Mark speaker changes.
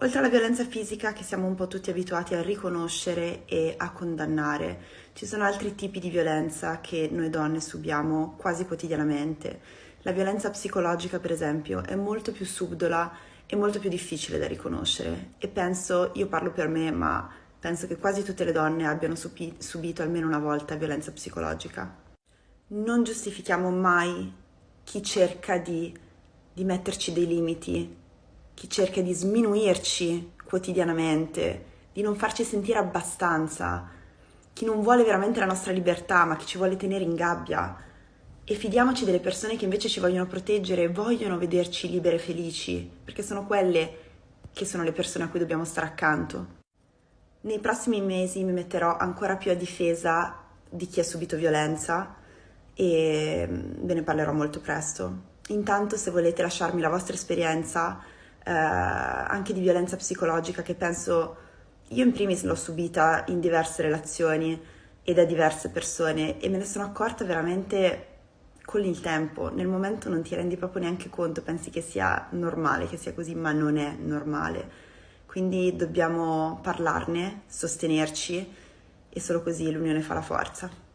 Speaker 1: Oltre alla violenza fisica che siamo un po' tutti abituati a riconoscere e a condannare, ci sono altri tipi di violenza che noi donne subiamo quasi quotidianamente. La violenza psicologica, per esempio, è molto più subdola e molto più difficile da riconoscere e penso, io parlo per me, ma penso che quasi tutte le donne abbiano subito almeno una volta violenza psicologica. Non giustifichiamo mai chi cerca di, di metterci dei limiti chi cerca di sminuirci quotidianamente, di non farci sentire abbastanza, chi non vuole veramente la nostra libertà ma che ci vuole tenere in gabbia. E fidiamoci delle persone che invece ci vogliono proteggere vogliono vederci libere e felici, perché sono quelle che sono le persone a cui dobbiamo stare accanto. Nei prossimi mesi mi metterò ancora più a difesa di chi ha subito violenza e ve ne parlerò molto presto. Intanto se volete lasciarmi la vostra esperienza eh, anche di violenza psicologica che penso io in primis l'ho subita in diverse relazioni e da diverse persone e me ne sono accorta veramente con il tempo, nel momento non ti rendi proprio neanche conto, pensi che sia normale, che sia così, ma non è normale. Quindi dobbiamo parlarne, sostenerci e solo così l'unione fa la forza.